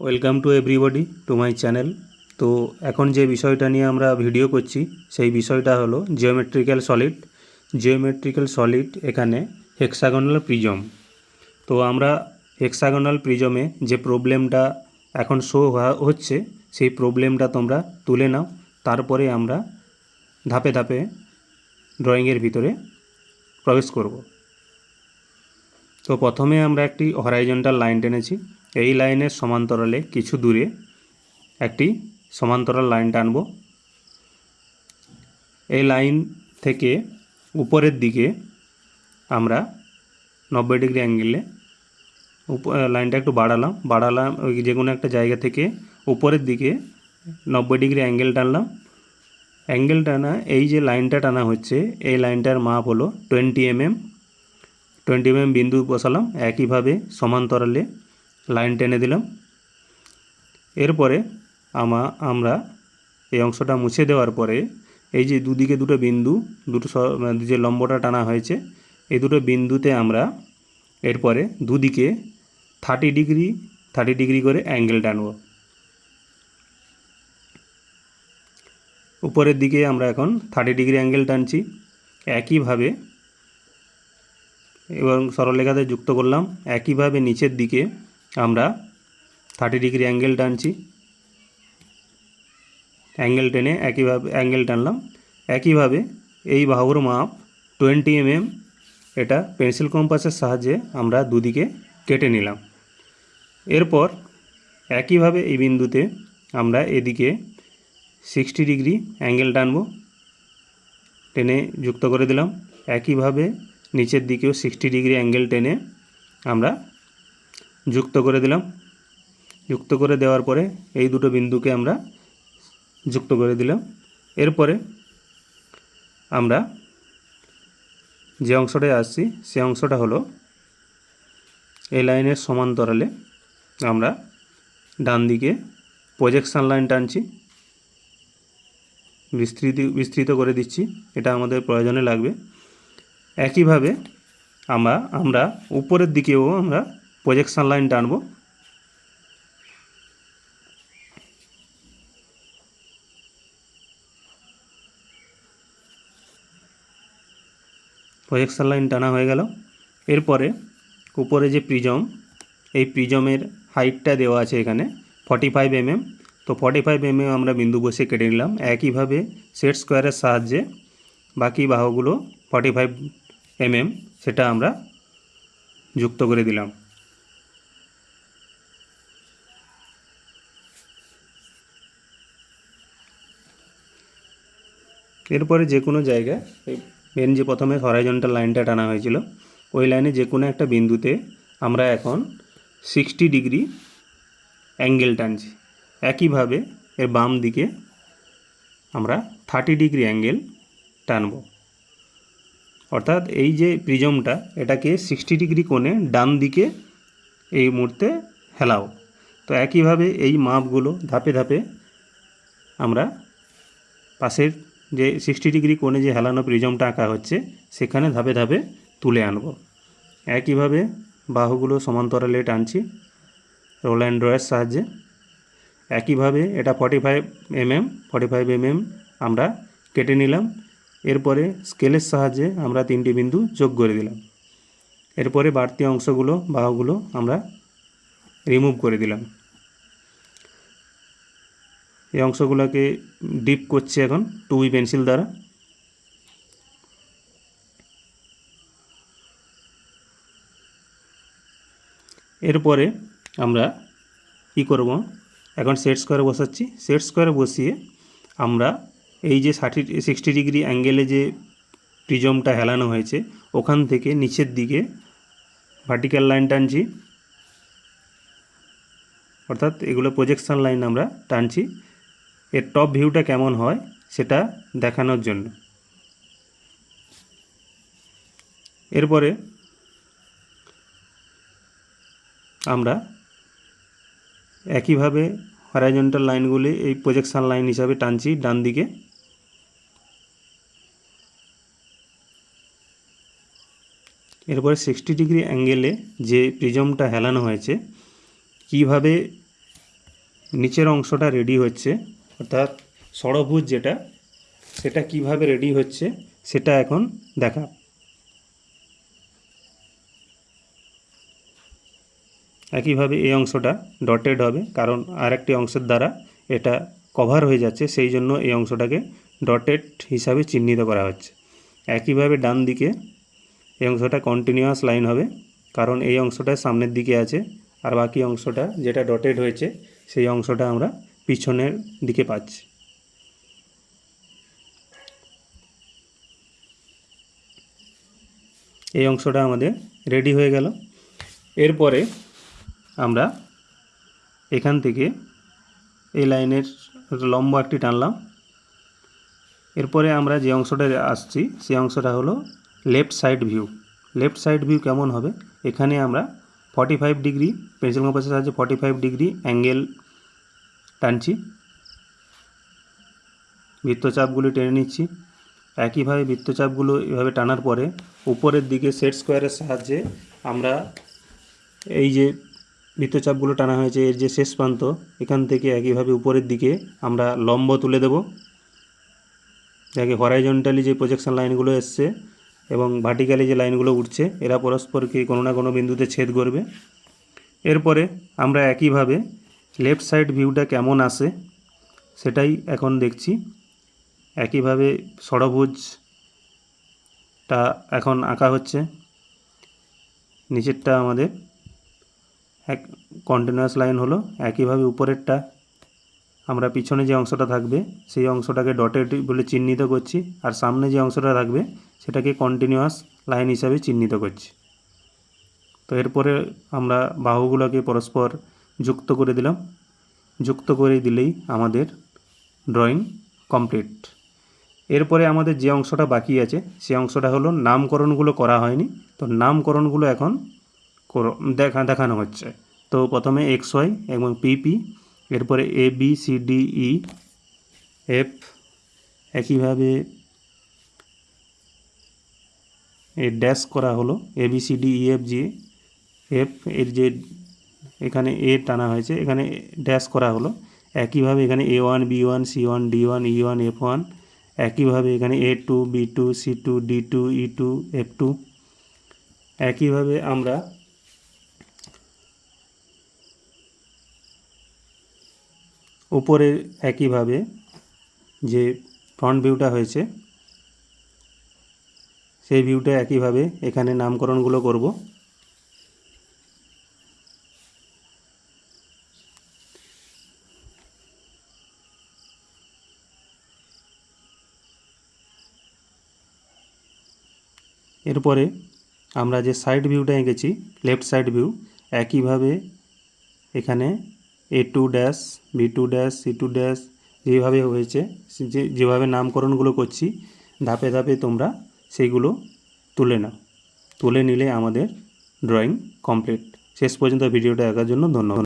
Welcome to everybody to my channel তো এখন যে বিষয়টা নিয়ে আমরা ভিডিও করছি, সেই বিষয়টা হলো জিওমেট্রিক্যাল সলিড জিওমেট্রিক্যাল সলিড এখানে হেক্সাগোনাল প্রিজম তো আমরা হেক্সাগোনাল প্রিজমে যে প্রবলেমটা এখন শো হচ্ছে, সেই প্রবলেমটা তোমরা তুলে নাও। তারপরে আমরা ধাপে ধাপে ড্রয়িংয়ের ভিতরে প্রবেশ করব। তো প্রথমে আমরা একটি হরাইজন্টাল লাইন টেনেছি। এই লাইনের সমান্তরালে কিছু দূরে একটি সমান্তরাল লাইন টানব। এই লাইন থেকে উপরের দিকে আমরা নব্বই ডিগ্রি অ্যাঙ্গেলে লাইনটা একটু বাড়ালাম। বাড়ালাম ওই যে কোনো একটা জায়গা থেকে উপরের দিকে নব্বই ডিগ্রি অ্যাঙ্গেল টানলাম। অ্যাঙ্গেল টানা, এই যে লাইনটা টানা হচ্ছে, এই লাইনটার মাপ হলো টোয়েন্টি এমএম। টোয়েন্টি এমএম বিন্দু বসালাম। একইভাবে সমান্তরালে লাইন টেনে দিলাম। এরপরে আমা, আমরা এই অংশটা মুছে দেওয়ার পরে এই যে দুদিকে দুটো বিন্দু, দুটো মানে যে লম্বটা টানা হয়েছে, এই দুটো বিন্দুতে আমরা এরপরে দুদিকে থার্টি ডিগ্রি থার্টি ডিগ্রি করে অ্যাঙ্গেল টানব। উপরের দিকে আমরা এখন থার্টি ডিগ্রি অ্যাঙ্গেল টানছি। একইভাবে এবং সরলরেখাতে যুক্ত করলাম। একইভাবে নিচের দিকে আমরা থার্টি ডিগ্রি অ্যাঙ্গেল টানছি। অ্যাঙ্গেল টেনে একইভাবে অ্যাঙ্গেল টানলাম। একইভাবে এই বাহুর মাপ টোয়েন্টি এমএম এটা পেন্সিল কম্পাসের সাহায্যে আমরা দুদিকে কেটে নিলাম। এরপর একইভাবে এই বিন্দুতে আমরা এদিকে সিক্সটি ডিগ্রি অ্যাঙ্গেল টানব। টেনে যুক্ত করে দিলাম। একইভাবে নিচের দিকেও সিক্সটি ডিগ্রি অ্যাঙ্গেল টেনে আমরা যুক্ত করে দিলাম। যুক্ত করে দেওয়ার পরে এই দুটো বিন্দুকে আমরা যুক্ত করে দিলাম। এরপরে আমরা যে অংশটায় আসছি, সে অংশটা হলো এই লাইনের সমান্তরালে আমরা ডান দিকে প্রজেকশান লাইন টানছি। বিস্তৃতি, বিস্তৃত করে দিচ্ছি। এটা আমাদের প্রয়োজনে লাগবে। একইভাবে আমরা আমরা উপরের দিকেও আমরা প্রজেকশান লাইন টানব প্রজেকশান লাইন টানা হয়ে গেল। এরপরে উপরে যে প্রিজম এই প্রিজমের হাইটটা দেওয়া আছে এখানে ফর্টি ফাইভ এমএম তো ফর্টি ফাইভ এমএম আমরা বিন্দু বসে কেটে নিলাম। একইভাবে সেট স্কোয়ারের সাহায্যে বাকি বাহুগুলো ফর্টি ফাইভ এমএম সেটা আমরা যুক্ত করে দিলাম। এরপরে যে কোনো জায়গায়, এই মেন যে প্রথমে হরাইজন্টাল লাইনটা টানা হয়েছিল, ওই লাইনে যে কোনো একটা বিন্দুতে আমরা এখন সিক্সটি ডিগ্রি অ্যাঙ্গেল টানছি। একইভাবে এর বাম দিকে আমরা থার্টি ডিগ্রি অ্যাঙ্গেল টানব। অর্থাৎ এই যে প্রিজমটা এটাকে সিক্সটি ডিগ্রি কোণে ডান দিকে এই মুহূর্তে হেলাও। তো একইভাবে এই মাপগুলো ধাপে ধাপে আমরা পাশের যে সিক্সটি ডিগ্রি কোণে যে হেলানো প্রিজমটা আঁকা হচ্ছে, সেখানে ধাপে ধাপে তুলে আনব। একইভাবে বাহুগুলো সমান্তরালে টানছি রোল অ্যান্ড ড্রয়ের সাহায্যে। একইভাবে এটা forty five mm forty five mm আমরা কেটে নিলাম। এরপরে স্কেলের সাহায্যে আমরা তিনটি বিন্দু যোগ করে দিলাম। এরপরে বাড়তি অংশগুলো, বাহুগুলো আমরা রিমুভ করে দিলাম। এই অংশগুলোকে ডিপ করছি এখন টু বি পেন্সিল দ্বারা। এরপরে আমরা কি করব? এখন সেট স্কোয়ারে বসাচ্ছি। সেট স্কোয়ারে বসিয়ে আমরা এই যে ষাটি সিক্সটি ডিগ্রি অ্যাঙ্গেলে যে প্রিজমটা হেলানো হয়েছে, ওখান থেকে নিচের দিকে ভার্টিক্যাল লাইন টানছি। অর্থাৎ এগুলো প্রজেকশন লাইন আমরা টানছি। এর টপ ভিউটা কেমন হয় সেটা দেখানোর জন্য। এরপরে আমরা একইভাবে হরাইজন্টাল লাইনগুলি এই প্রজেকশন লাইন হিসাবে টানছি, ডান দিকে। এরপরে সিক্সটি ডিগ্রি অ্যাঙ্গেলে যে প্রিজমটা হেলানো হয়েছে, কীভাবে নিচের অংশটা রেডি হচ্ছে অর্থাৎ ষড়ভুজ যেটা, সেটা কীভাবে রেডি হচ্ছে, সেটা এখন দেখা। একইভাবে এই অংশটা ডটেড হবে, কারণ আরেকটি অংশের দ্বারা এটা কভার হয়ে যাচ্ছে, সেই জন্য এই অংশটাকে ডটেড হিসাবে চিহ্নিত করা হচ্ছে। একইভাবে ডান দিকে এই অংশটা কন্টিনিউয়াস লাইন হবে, কারণ এই অংশটা সামনের দিকে আছে, আর বাকি অংশটা যেটা ডটেড হয়েছে, সেই অংশটা আমরা পিছনের দিকে পাচ্ছি। এই অংশটা আমাদের রেডি হয়ে গেল। এরপরে আমরা এখান থেকে এই লাইনের লম্ব একটি টানলাম। এরপরে আমরা যে অংশটা আসছি, সে অংশটা হলো left side view left side view কেমন হবে? এখানে আমরা ফর্টি ফাইভ ডিগ্রি পেন্সিল কম্পাসের সাহায্যে ফর্টি ফাইভ ডিগ্রি অ্যাঙ্গেল টানছি। বৃত্তচাপগুলি টেনে নিচ্ছি। একইভাবে বৃত্তচাপগুলো এভাবে টানার পরে উপরের দিকে সেট স্কোয়ারের সাহায্যে আমরা এই যে বৃত্তচাপগুলো টানা হয়েছে, এর যে শেষ প্রান্ত, এখান থেকে একইভাবে উপরের দিকে আমরা লম্ব তুলে দেব। যাকে হরাইজন্টালি যে প্রজেকশন লাইনগুলো এসছে এবং ভার্টিক্যালি যে লাইনগুলো উঠছে, এরা পরস্পরকে কোনো না কোনো বিন্দুতে ছেদ করবে। এরপরে আমরা একইভাবে লেফট সাইড ভিউটা কেমন আসে সেটাই এখন দেখছি। একইভাবে ষড়ভুজটা এখন আঁকা হচ্ছে। নিচেরটা আমাদের এক কন্টিনিউয়াস লাইন হলো। একইভাবে উপরেরটা আমরা পিছনে যে অংশটা থাকবে সেই অংশটাকে ডটেড বলে চিহ্নিত করছি আর সামনে যে অংশটা থাকবে সেটাকে কন্টিনিউয়াস লাইন হিসাবে চিহ্নিত করছি। তো এরপরে আমরা বাহুগুলোকে পরস্পর যুক্ত করে দিলাম। যুক্ত করে দিলেই আমাদের ড্রয়িং কমপ্লিট এরপরে আমাদের যে অংশটা বাকি আছে, সে অংশটা হলো নামকরণগুলো করা হয়নি। তো নামকরণগুলো এখন দেখা দেখানো হচ্ছে। তো প্রথমে এক্স ওয়াই এবং পিপি এরপরে A B C D E F একইভাবে এ ড্যাশ করা হলো। A B C D E F G F এর যে এখানে এ টানা হয়েছে, এখানে ড্যাশ করা হলো। একইভাবে এখানে A one B one C one D one E one F one একইভাবে এখানে A two B two C two D two E two F two একইভাবে আমরা উপরে একইভাবে যে ফ্রন্ট ভিউটা হয়েছে, সেই ভিউটা একইভাবে এখানে নামকরণগুলো করব। এরপরে আমরা যে সাইড ভিউটা এঁকেছি লেফট সাইড ভিউ একইভাবে এখানে A two dash B two dash C two dash যেভাবে হয়েছে, যে, যেভাবে নামকরণগুলো করছি, ধাপে ধাপে তোমরা সেইগুলো তুলে নাও। তুলে নিলে আমাদের ড্রয়িং কমপ্লিট শেষ পর্যন্ত ভিডিওটা দেখার জন্য ধন্যবাদ।